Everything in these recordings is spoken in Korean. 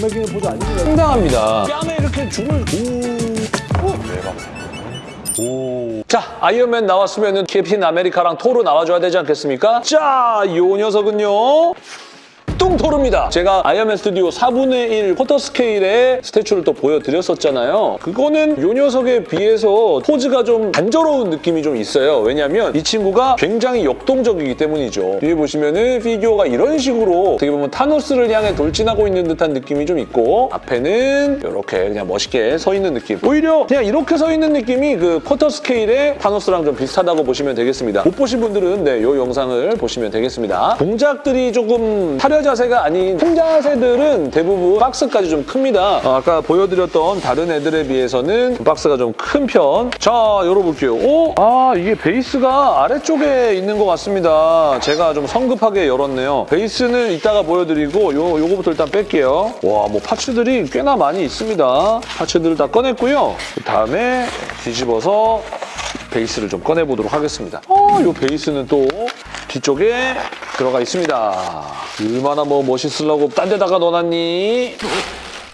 건너기는 포즈 아닙니다. 상당합니다. 뺨에 이렇게 줄을 오. 오. 자, 아이언맨 나왔으면 은 캡틴 아메리카랑 토르 나와줘야 되지 않겠습니까? 자, 요 녀석은요. 뚱토르입니다. 제가 아이언맨 스튜디오 4분의 1 쿼터 스케일의 statue를 또 보여드렸었잖아요. 그거는 요 녀석에 비해서 포즈가 좀 단조로운 느낌이 좀 있어요. 왜냐하면 이 친구가 굉장히 역동적이기 때문이죠. 뒤에 보시면은 피규어가 이런 식으로 어떻게 보면 타노스를 향해 돌진하고 있는 듯한 느낌이 좀 있고 앞에는 이렇게 그냥 멋있게 서 있는 느낌. 오히려 그냥 이렇게 서 있는 느낌이 그 쿼터 스케일의 타노스랑 좀 비슷하다고 보시면 되겠습니다. 못 보신 분들은 네, 이 영상을 보시면 되겠습니다. 동작들이 조금 타려 자 세가 아닌 큰 자세들은 대부분 박스까지 좀 큽니다. 어, 아까 보여드렸던 다른 애들에 비해서는 박스가 좀 큰 편. 자, 열어볼게요. 오? 아, 이게 베이스가 아래쪽에 있는 것 같습니다. 제가 좀 성급하게 열었네요. 베이스는 이따가 보여드리고 요, 요거부터 일단 뺄게요. 와, 뭐 파츠들이 꽤나 많이 있습니다. 파츠들을 다 꺼냈고요. 그 다음에 뒤집어서 베이스를 좀 꺼내보도록 하겠습니다. 어, 이 베이스는 또 뒤쪽에 들어가 있습니다. 얼마나 뭐 멋있으려고 딴 데다가 넣어놨니?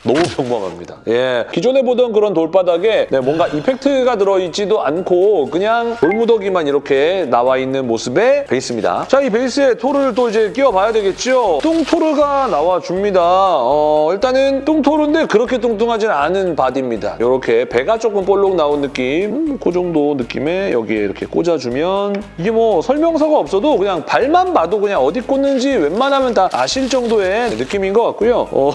너무 평범합니다. 예, 기존에 보던 그런 돌바닥에 네, 뭔가 effect가 들어있지도 않고 그냥 돌무더기만 이렇게 나와 있는 모습의 베이스입니다. 자, 이 베이스에 토르를 또 이제 끼워봐야 되겠죠? 뚱토르가 나와줍니다. 어, 일단은 뚱토르인데 그렇게 뚱뚱하진 않은 바디입니다. 이렇게 배가 조금 볼록 나온 느낌, 음, 그 정도 느낌에 여기에 이렇게 꽂아주면 이게 뭐 설명서가 없어도 그냥 발만 봐도 그냥 어디 꽂는지 웬만하면 다 아실 정도의 느낌인 것 같고요. 어...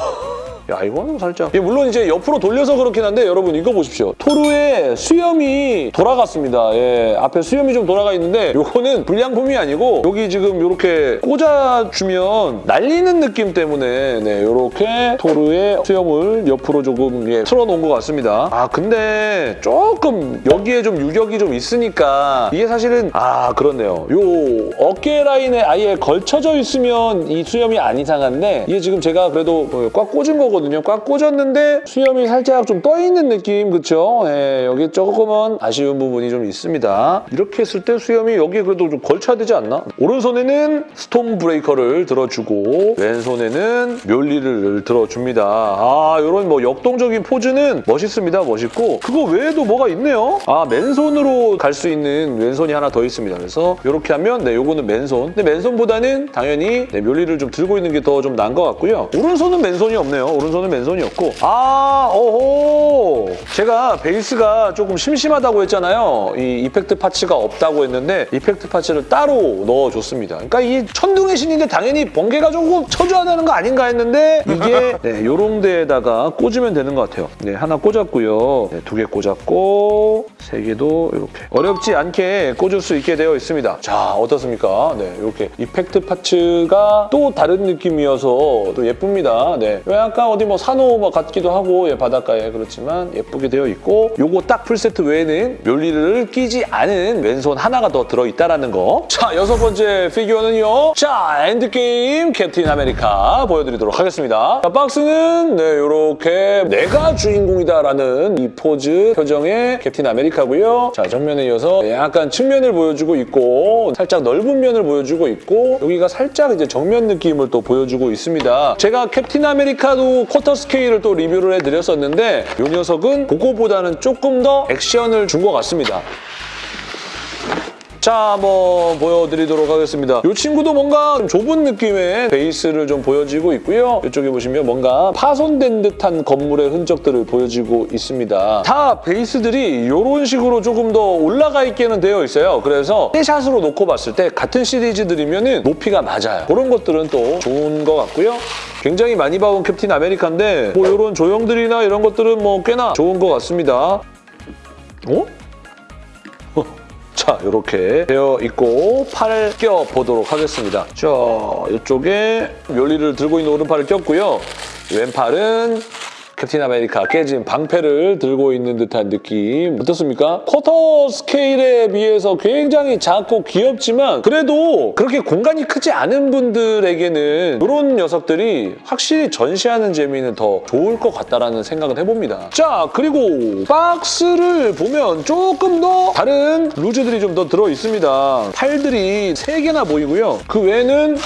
야 이거는 살짝. 이게 물론 이제 옆으로 돌려서 그렇긴 한데 여러분 이거 보십시오. 토르의 수염이 돌아갔습니다. 예 앞에 수염이 좀 돌아가 있는데 요거는 불량품이 아니고 여기 지금 이렇게 꽂아주면 날리는 느낌 때문에 네 요렇게 토르의 수염을 옆으로 조금 예, 틀어놓은 것 같습니다. 아 근데 조금 여기에 좀 유격이 좀 있으니까 이게 사실은 아 그렇네요. 요 어깨 라인에 아예 걸쳐져 있으면 이 수염이 안 이상한데 이게 지금 제가 그래도 어, 꽉 꽂은 거거든요 꽉 꽂았는데 수염이 살짝 좀 떠있는 느낌 그쵸? 예, 여기 조금은 아쉬운 부분이 좀 있습니다. 이렇게 했을 때 수염이 여기에 그래도 좀 걸쳐야 되지 않나? 오른손에는 스톰 브레이커를 들어주고 왼손에는 묠니르를 들어줍니다. 아 이런 뭐 역동적인 포즈는 멋있습니다. 멋있고. 그거 외에도 뭐가 있네요? 아 맨손으로 갈 수 있는 왼손이 하나 더 있습니다. 그래서 이렇게 하면 네 요거는 맨손. 근데 맨손보다는 당연히 네, 묠니르를 좀 들고 있는 게 더 좀 나은 것 같고요. 오른손은 맨손이 없네요 오른손은 맨손이 없고. 아 오호 제가 베이스가 조금 심심하다고 했잖아요. 이 effect parts가 없다고 했는데 effect parts를 따로 넣어줬습니다. 그러니까 이 천둥의 신인데 당연히 번개가 조금 쳐줘야 되는 거 아닌가 했는데 이게 네, 요런 데에다가 꽂으면 되는 것 같아요. 네 하나 꽂았고요. 네, 두개 꽂았고 세 개도 이렇게. 어렵지 않게 꽂을 수 있게 되어 있습니다. 자 어떻습니까? 네 이렇게 effect parts가 또 다른 느낌이어서 또 예쁩니다. 네 약간 어디 뭐 산호 뭐 같기도 하고 예, 바닷가에 그렇지만 예쁘게 되어 있고 요거 딱 풀세트 외에는 묠니르를 끼지 않은 왼손 하나가 더 들어있다는 거. 자, 여섯 번째 피규어는요. 자, 엔드게임 캡틴 아메리카 보여드리도록 하겠습니다. 자, 박스는 네, 요렇게 내가 주인공이다라는 이 포즈 표정의 캡틴 아메리카고요. 자, 정면에 이어서 약간 측면을 보여주고 있고 살짝 넓은 면을 보여주고 있고 여기가 살짝 이제 정면 느낌을 또 보여주고 있습니다. 제가 캡틴 아메리카도 쿼터 스케일을 또 리뷰를 해드렸었는데 이 녀석은 그거보다는 조금 더 액션을 준 것 같습니다. 자, 한번 보여드리도록 하겠습니다. 이 친구도 뭔가 좀 좁은 느낌의 베이스를 좀 보여지고 있고요. 이쪽에 보시면 뭔가 파손된 듯한 건물의 흔적들을 보여지고 있습니다. 다 베이스들이 이런 식으로 조금 더 올라가 있게는 되어 있어요. 그래서 샷으로 놓고 봤을 때 같은 시리즈들이면 높이가 맞아요. 그런 것들은 또 좋은 것 같고요. 굉장히 많이 봐온 캡틴 아메리카인데 뭐 이런 조형들이나 이런 것들은 뭐 꽤나 좋은 것 같습니다. 어? 자, 이렇게 되어 있고 팔을 껴보도록 하겠습니다. 자, 이쪽에 멸리를 들고 있는 오른팔을 꼈고요. 왼팔은 캡틴 아메리카 깨진 방패를 들고 있는 듯한 느낌 어떻습니까? 쿼터 스케일에 비해서 굉장히 작고 귀엽지만 그래도 그렇게 공간이 크지 않은 분들에게는 이런 녀석들이 확실히 전시하는 재미는 더 좋을 것 같다라는 생각을 해봅니다. 자 그리고 박스를 보면 조금 더 다른 loose들이 좀 더 들어있습니다. 팔들이 3개나 보이고요. 그 외에는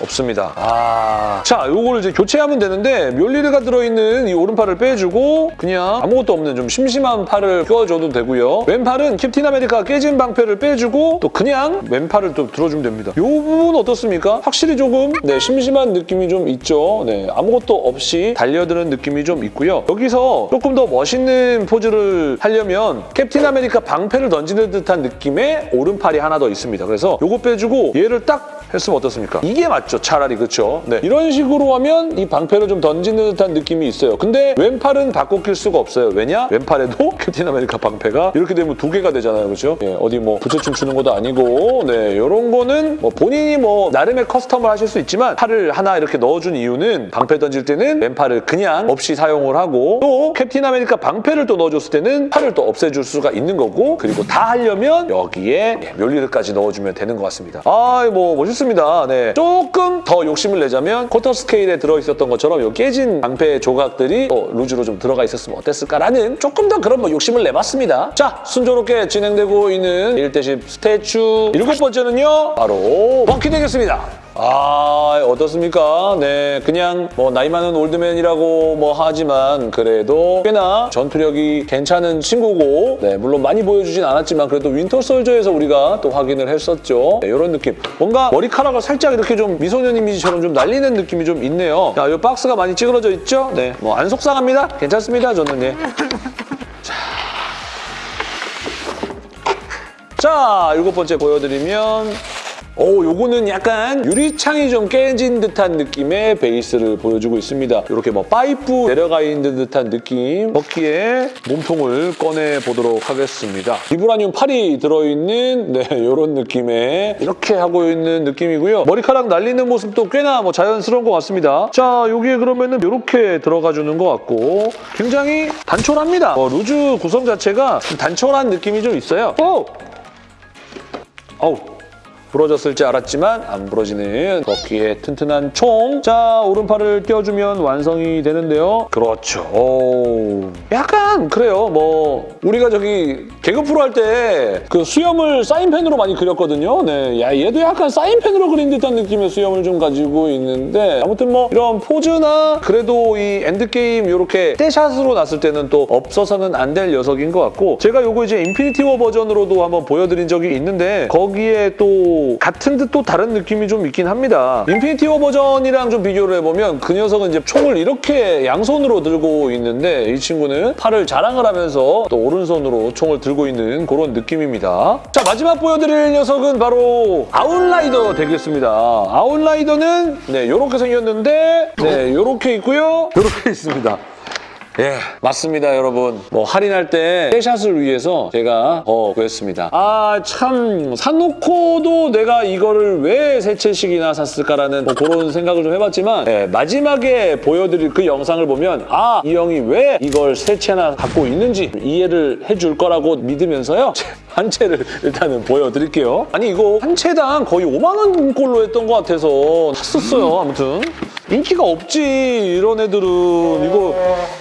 없습니다. 아. 자, 요거를 이제 교체하면 되는데 묠니르가 들어있는 이 오른팔을 빼주고 그냥 아무것도 없는 좀 심심한 팔을 껴줘도 되고요. 왼팔은 캡틴 아메리카 깨진 방패를 빼주고 또 그냥 왼팔을 또 들어주면 됩니다. 요 부분 어떻습니까? 확실히 조금 네, 심심한 느낌이 좀 있죠. 네, 아무것도 없이 달려드는 느낌이 좀 있고요. 여기서 조금 더 멋있는 포즈를 하려면 캡틴 아메리카 방패를 던지는 듯한 느낌의 오른팔이 하나 더 있습니다. 그래서 요거 빼주고 얘를 딱 했으면 어떻습니까? 이게 맞죠, 차라리 그렇죠. 네, 이런 식으로 하면 이 방패를 좀 던지는 듯한 느낌이 있어요. 근데 왼팔은 바꿔 낄 수가 없어요. 왜냐? 왼팔에도 캡틴 아메리카 방패가 이렇게 되면 두 개가 되잖아요, 그렇죠? 예, 어디 뭐 부채춤 추는 것도 아니고, 네, 이런 거는 뭐 본인이 뭐 나름의 custom을 하실 수 있지만 팔을 하나 이렇게 넣어준 이유는 방패 던질 때는 왼팔을 그냥 없이 사용을 하고 또 캡틴 아메리카 방패를 또 넣어줬을 때는 팔을 또 없애줄 수가 있는 거고 그리고 다 하려면 여기에 예, 묠니르까지 넣어주면 되는 것 같습니다. 아, 뭐 멋있습니다. 네, 조금 더 욕심을 내자면 쿼터 스케일에 들어있었던 것처럼 이 깨진 방패 조각들이 또 loose로 좀 들어가 있었으면 어땠을까라는 조금 더 그런 뭐 욕심을 내봤습니다. 자, 순조롭게 진행되고 있는 1대10 statue 일곱 번째는요, 바로 버키 되겠습니다. 아 어떻습니까? 네 그냥 뭐 나이 많은 old man이라고 뭐 하지만 그래도 꽤나 전투력이 괜찮은 친구고 네 물론 많이 보여주진 않았지만 그래도 윈터 솔저에서 우리가 또 확인을 했었죠. 네, 이런 느낌 뭔가 머리카락을 살짝 이렇게 좀 미소년 이미지처럼 좀 날리는 느낌이 좀 있네요. 자, 이 박스가 많이 찌그러져 있죠? 네, 뭐 안 속상합니다. 괜찮습니다, 저는 예. 자, 일곱 번째 보여드리면 오, 요거는 약간 유리창이 좀 깨진 듯한 느낌의 베이스를 보여주고 있습니다. 이렇게 뭐 파이프 내려가 있는 듯한 느낌 버키의 몸통을 꺼내 보도록 하겠습니다. 비브라늄 팔이 들어있는 네, 이런 느낌의 이렇게 하고 있는 느낌이고요. 머리카락 날리는 모습도 꽤나 뭐 자연스러운 것 같습니다. 자, 여기에 그러면은 이렇게 들어가 주는 것 같고 굉장히 단촐합니다. 어, loose 구성 자체가 좀 단촐한 느낌이 좀 있어요. 오! 어우. 부러졌을 줄 알았지만 안 부러지는 버키의 튼튼한 총. 자, 오른팔을 껴주면 완성이 되는데요. 그렇죠. 오. 약간 그래요. 뭐 우리가 저기 개그 프로 할 때 그 수염을 사인펜으로 많이 그렸거든요. 네, 야 얘도 약간 사인펜으로 그린 듯한 느낌의 수염을 좀 가지고 있는데 아무튼 뭐 이런 포즈나 그래도 이 엔드게임 이렇게 떼샷으로 났을 때는 또 없어서는 안 될 녀석인 것 같고 제가 요거 이제 인피니티 워 버전으로도 한번 보여드린 적이 있는데 거기에 또 같은 듯 또 다른 느낌이 좀 있긴 합니다. 인피니티 워 버전이랑 좀 비교를 해보면 그 녀석은 이제 총을 이렇게 양손으로 들고 있는데 이 친구는 팔을 자랑을 하면서 또 오른손으로 총을 들고 있는 그런 느낌입니다. 자 마지막 보여드릴 녀석은 바로 아웃라이더 되겠습니다. 아웃라이더는 네 이렇게 생겼는데 네 이렇게 있고요. 이렇게 있습니다. 예, 맞습니다, 여러분. 뭐 할인할 때 떼샷을 위해서 제가 더 구했습니다. 아, 참 사놓고도 내가 이거를 왜 세 채씩이나 샀을까라는 뭐 그런 생각을 좀 해봤지만 예, 마지막에 보여드릴 그 영상을 보면 아, 이 형이 왜 이걸 세 채나 갖고 있는지 이해를 해줄 거라고 믿으면서요. 한 채를 일단은 보여드릴게요. 아니 이거 한 채당 거의 5만 원꼴로 했던 것 같아서 샀었어요. 아무튼 인기가 없지 이런 애들은 이거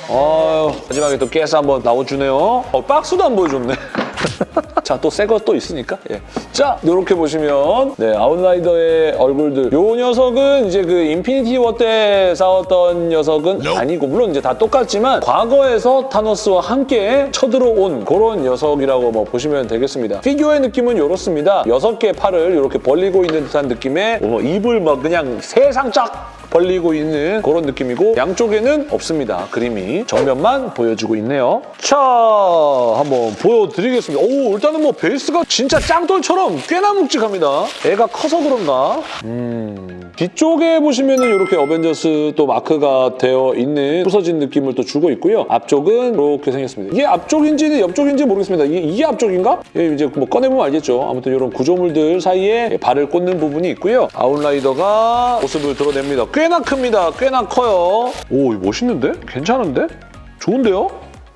아유 마지막에 또 깨서 한번 나와주네요. 어, 박스도 안 보여줬네. 자, 또 새 거 또 있으니까. 예. 자, 이렇게 보시면 네, 아웃라이더의 얼굴들. 요 녀석은 이제 그 인피니티 워 때 싸웠던 녀석은 아니고 물론 이제 다 똑같지만 과거에서 타노스와 함께 쳐들어온 그런 녀석이라고 뭐 보시면 되겠습니다. 피규어의 느낌은 이렇습니다. 여섯 개의 팔을 이렇게 벌리고 있는 듯한 느낌의 뭐 입을 막 그냥 세상 쫙 벌리고 있는 그런 느낌이고 양쪽에는 없습니다. 그림이 정면만 보여주고 있네요. 자, 한번 보여드리겠습니다. 오, 일단은 뭐 베이스가 진짜 짱돌처럼 꽤나 묵직합니다. 애가 커서 그런가? 음... 뒤쪽에 보시면 은 이렇게 어벤져스 또 마크가 되어 있는 부서진 느낌을 또 주고 있고요. 앞쪽은 이렇게 생겼습니다. 이게 앞쪽인지 옆쪽인지 모르겠습니다. 이게, 이게 앞쪽인가? 예, 이제 뭐 꺼내보면 알겠죠. 아무튼 이런 구조물들 사이에 발을 꽂는 부분이 있고요. 아웃라이더가 모습을 드러냅니다. 꽤나 큽니다. 꽤나 커요. 오, 이거 멋있는데? 괜찮은데? 좋은데요?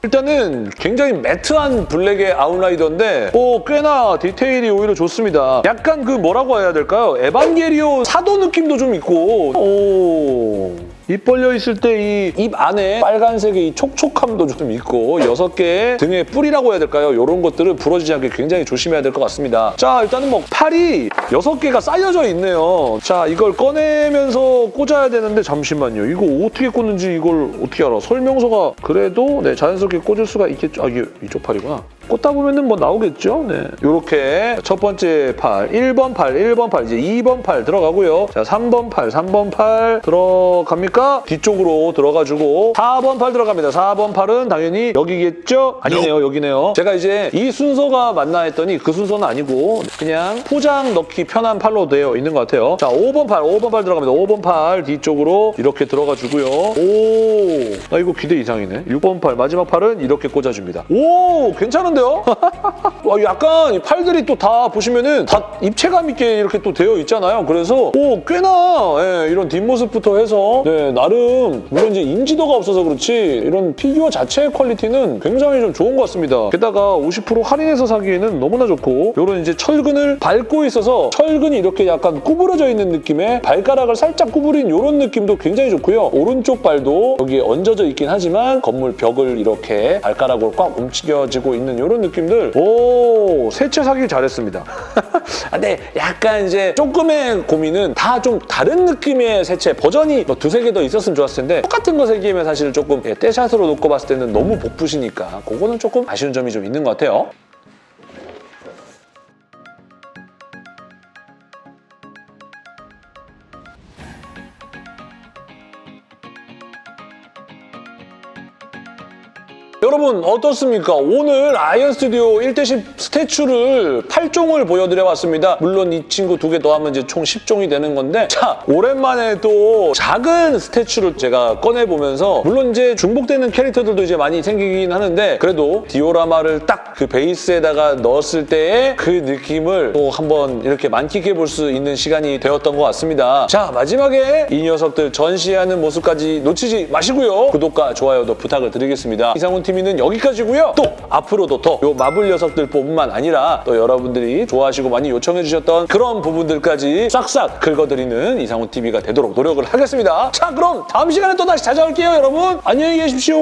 일단은 굉장히 매트한 블랙의 아웃라이더인데 어, 꽤나 디테일이 오히려 좋습니다. 약간 그 뭐라고 해야 될까요? 에반게리오 사도 느낌도 좀 있고 오... 입 벌려 있을 때 이 입 안에 빨간색의 이 촉촉함도 좀 있고 여섯 개의 등의 뿔이라고 해야 될까요? 이런 것들을 부러지지 않게 굉장히 조심해야 될 것 같습니다. 자, 일단은 뭐 팔이 여섯 개가 쌓여져 있네요. 자, 이걸 꺼내면서 꽂아야 되는데 잠시만요. 이거 어떻게 꽂는지 이걸 어떻게 알아? 설명서가 그래도 네, 자연스럽게 꽂을 수가 있겠죠. 아, 이게 이쪽 팔이구나. 꽂다 보면은 뭐 나오겠죠? 네. 이렇게 첫 번째 팔, 1번 팔, 1번 팔, 이제 2번 팔 들어가고요. 자, 3번 팔, 3번 팔 들어갑니까? 뒤쪽으로 들어가주고 4번 팔 들어갑니다. 4번 팔은 당연히 여기겠죠? 아니네요, 여기네요. 제가 이제 이 순서가 맞나 했더니 그 순서는 아니고 그냥 포장 넣기 편한 팔로 되어 있는 것 같아요. 자, 5번 팔, 5번 팔 들어갑니다. 5번 팔 뒤쪽으로 이렇게 들어가주고요. 오, 나 이거 기대 이상이네. 6번 팔, 마지막 팔은 이렇게 꽂아줍니다. 오, 괜찮은데요? 와, 약간 이 팔들이 또 다 보시면은 다 입체감 있게 이렇게 또 되어 있잖아요. 그래서 오, 꽤나 예, 이런 뒷모습부터 해서 네, 나름 물론 이제 인지도가 없어서 그렇지 이런 피규어 자체의 퀄리티는 굉장히 좀 좋은 것 같습니다. 게다가 50% 할인해서 사기에는 너무나 좋고 이런 이제 철근을 밟고 있어서 철근이 이렇게 약간 구부러져 있는 느낌의 발가락을 살짝 구부린 이런 느낌도 굉장히 좋고요. 오른쪽 발도 여기에 얹어져 있긴 하지만 건물 벽을 이렇게 발가락으로 꽉 움직여지고 있는 이런 느낌들 오 세차 사기 잘했습니다. 근데 약간 이제 조금의 고민은 다 좀 다른 느낌의 세체 버전이 뭐 두세 개 더 있었으면 좋았을 텐데 똑같은 거 세 개면 사실 조금 예, 떼샷으로 놓고 봤을 때는 너무 복붙이니까 그거는 조금 아쉬운 점이 좀 있는 것 같아요. 여러분 어떻습니까? 오늘 아이언 스튜디오 1대10 statue를 8종을 보여드려봤습니다. 물론 이 친구 두 개 더하면 이제 총 10종이 되는 건데 자 오랜만에 또 작은 statue를 제가 꺼내보면서 물론 이제 중복되는 캐릭터들도 이제 많이 생기긴 하는데 그래도 디오라마를 딱 그 베이스에다가 넣었을 때의 그 느낌을 또 한번 이렇게 만끽해 볼 수 있는 시간이 되었던 것 같습니다. 자 마지막에 이 녀석들 전시하는 모습까지 놓치지 마시고요. 구독과 좋아요도 부탁을 드리겠습니다. 이상훈 TV는 여기까지고요. 또 앞으로도 더 요 마블 녀석들 뿐만 아니라 또 여러분들이 좋아하시고 많이 요청해 주셨던 그런 부분들까지 싹싹 긁어드리는 이상훈 TV가 되도록 노력을 하겠습니다. 자 그럼 다음 시간에 또 다시 찾아올게요 여러분. 안녕히 계십시오.